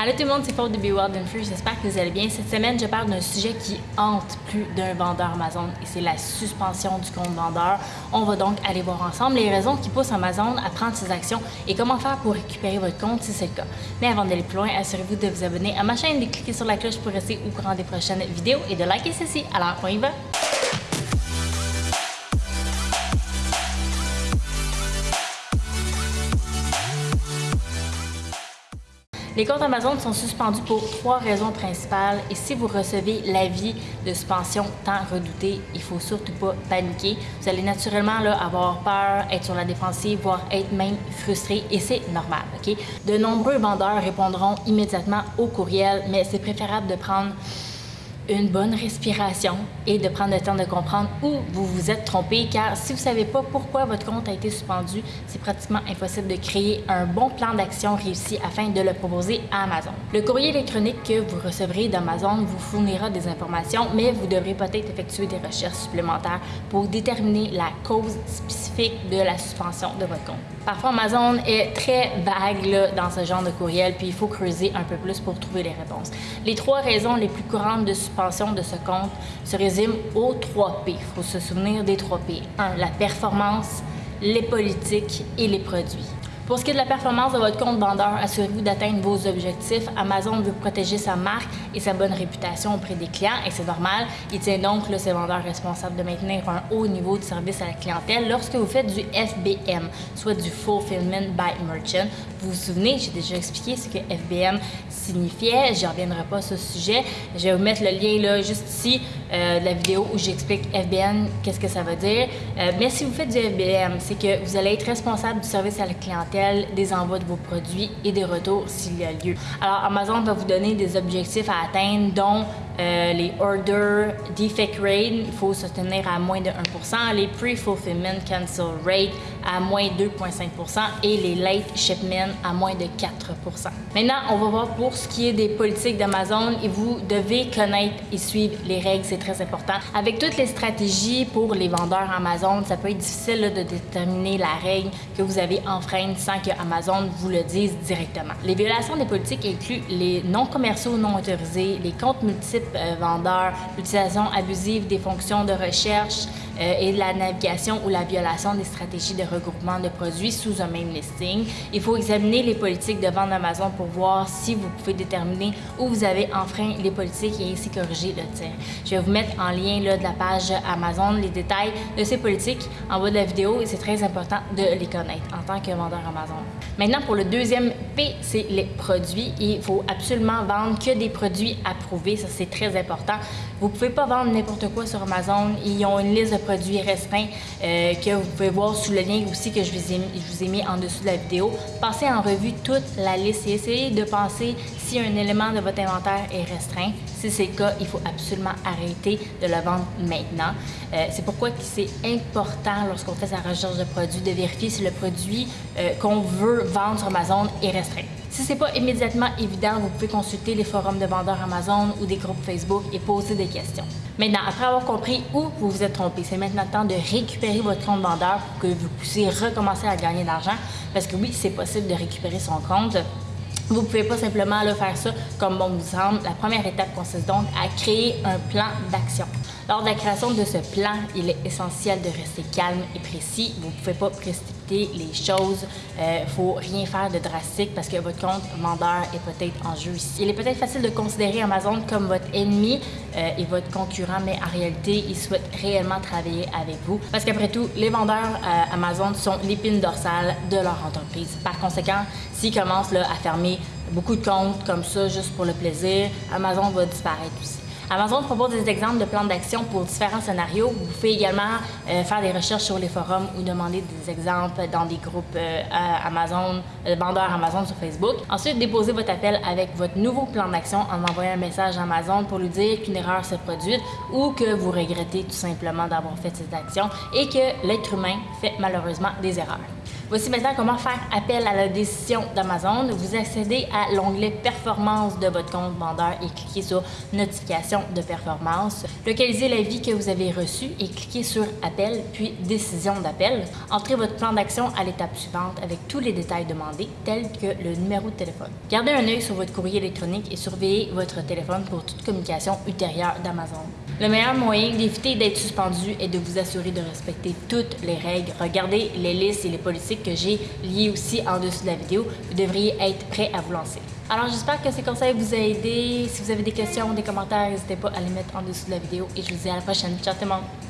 Allô tout le monde, c'est Paul de Be Wild and Free. J'espère que vous allez bien. Cette semaine, je parle d'un sujet qui hante plus d'un vendeur Amazon et c'est la suspension du compte vendeur. On va donc aller voir ensemble les raisons qui poussent Amazon à prendre ses actions et comment faire pour récupérer votre compte si c'est le cas. Mais avant d'aller plus loin, assurez-vous de vous abonner à ma chaîne, de cliquer sur la cloche pour rester au courant des prochaines vidéos et de liker ceci. Alors, on y va! Les comptes Amazon sont suspendus pour trois raisons principales et si vous recevez l'avis de suspension tant redouté, il faut surtout pas paniquer. Vous allez naturellement là, avoir peur, être sur la défensive, voire être même frustré et c'est normal. De nombreux vendeurs répondront immédiatement au courriel, mais c'est préférable de prendre une bonne respiration et de prendre le temps de comprendre où vous vous êtes trompé car si vous ne savez pas pourquoi votre compte a été suspendu, c'est pratiquement impossible de créer un bon plan d'action réussi afin de le proposer à Amazon. Le courrier électronique que vous recevrez d'Amazon vous fournira des informations, mais vous devrez peut-être effectuer des recherches supplémentaires pour déterminer la cause spécifique de la suspension de votre compte. Parfois, Amazon est très vague dans ce genre de courriel, puis il faut creuser un peu plus pour trouver les réponses. Les trois raisons les plus courantes de suspension de ce compte se résume aux 3 P. Il faut se souvenir des 3 P. 1. La performance, les politiques et les produits. Pour ce qui est de la performance de votre compte vendeur, assurez-vous d'atteindre vos objectifs. Amazon veut protéger sa marque et sa bonne réputation auprès des clients et c'est normal. Il tient donc là, ses vendeurs responsables de maintenir un haut niveau de service à la clientèle lorsque vous faites du FBM, soit du Fulfillment by Merchant. Vous vous souvenez, j'ai déjà expliqué ce que FBM signifiait. Je reviendrai pas sur ce sujet. Je vais vous mettre le lien là juste ici euh, de la vidéo où j'explique FBM, qu'est-ce que ça veut dire. Euh, mais si vous faites du FBM, c'est que vous allez être responsable du service à la clientèle des envois de vos produits et des retours s'il y a lieu. Alors, Amazon va vous donner des objectifs à atteindre, dont euh, les Order Defect Rate, il faut se tenir à moins de 1% les Pre-Fulfillment Cancel Rate à moins 2,5% et les Late Shipment à moins de 4% Maintenant, on va voir pour ce qui est des politiques d'Amazon et vous devez connaître et suivre les règles, c'est très important. Avec toutes les stratégies pour les vendeurs Amazon, ça peut être difficile de déterminer la règle que vous avez enfreinte sans que Amazon vous le dise directement. Les violations des politiques incluent les non commerciaux non autorisés, les comptes multiples vendeurs, l'utilisation abusive des fonctions de recherche, euh, et la navigation ou la violation des stratégies de regroupement de produits sous un même listing. Il faut examiner les politiques de vente d'Amazon pour voir si vous pouvez déterminer où vous avez enfreint les politiques et ainsi corriger le tir. Je vais vous mettre en lien là, de la page Amazon les détails de ces politiques en bas de la vidéo et c'est très important de les connaître en tant que vendeur Amazon. Maintenant, pour le deuxième P, c'est les produits. Il faut absolument vendre que des produits approuvés. Ça, c'est très important. Vous ne pouvez pas vendre n'importe quoi sur Amazon. Ils ont une liste de produits restreints euh, que vous pouvez voir sous le lien aussi que je vous, ai, je vous ai mis en dessous de la vidéo. Passez en revue toute la liste et essayez de penser si un élément de votre inventaire est restreint. Si c'est le cas, il faut absolument arrêter de le vendre maintenant. Euh, c'est pourquoi c'est important lorsqu'on fait sa recherche de produits de vérifier si le produit euh, qu'on veut vendre sur Amazon est restreint. Si ce n'est pas immédiatement évident, vous pouvez consulter les forums de vendeurs Amazon ou des groupes Facebook et poser des questions. Maintenant, après avoir compris où vous vous êtes trompé, c'est maintenant temps de récupérer votre compte vendeur pour que vous puissiez recommencer à gagner de l'argent. Parce que oui, c'est possible de récupérer son compte. Vous ne pouvez pas simplement le faire ça comme bon vous semble. La première étape consiste donc à créer un plan d'action. Lors de la création de ce plan, il est essentiel de rester calme et précis. Vous ne pouvez pas précipiter les choses. Il euh, ne faut rien faire de drastique parce que votre compte vendeur est peut-être en jeu ici. Il est peut-être facile de considérer Amazon comme votre ennemi euh, et votre concurrent, mais en réalité, ils souhaitent réellement travailler avec vous. Parce qu'après tout, les vendeurs euh, Amazon sont l'épine dorsale de leur entreprise. Par conséquent, s'ils commencent à fermer beaucoup de comptes comme ça juste pour le plaisir, Amazon va disparaître aussi. Amazon propose des exemples de plans d'action pour différents scénarios. Vous pouvez également euh, faire des recherches sur les forums ou demander des exemples dans des groupes euh, Amazon, euh, vendeurs Amazon sur Facebook. Ensuite, déposez votre appel avec votre nouveau plan d'action en envoyant un message à Amazon pour lui dire qu'une erreur s'est produite ou que vous regrettez tout simplement d'avoir fait cette action et que l'être humain fait malheureusement des erreurs. Voici maintenant comment faire appel à la décision d'Amazon. Vous accédez à l'onglet Performance de votre compte vendeur et cliquez sur Notification de performance. Localisez l'avis que vous avez reçu et cliquez sur Appel, puis Décision d'appel. Entrez votre plan d'action à l'étape suivante avec tous les détails demandés, tels que le numéro de téléphone. Gardez un œil sur votre courrier électronique et surveillez votre téléphone pour toute communication ultérieure d'Amazon. Le meilleur moyen d'éviter d'être suspendu est de vous assurer de respecter toutes les règles. Regardez les listes et les politiques que j'ai liées aussi en dessous de la vidéo. Vous devriez être prêt à vous lancer. Alors j'espère que ces conseils vous ont aidé. Si vous avez des questions des commentaires, n'hésitez pas à les mettre en dessous de la vidéo et je vous dis à la prochaine. Ciao tout le monde!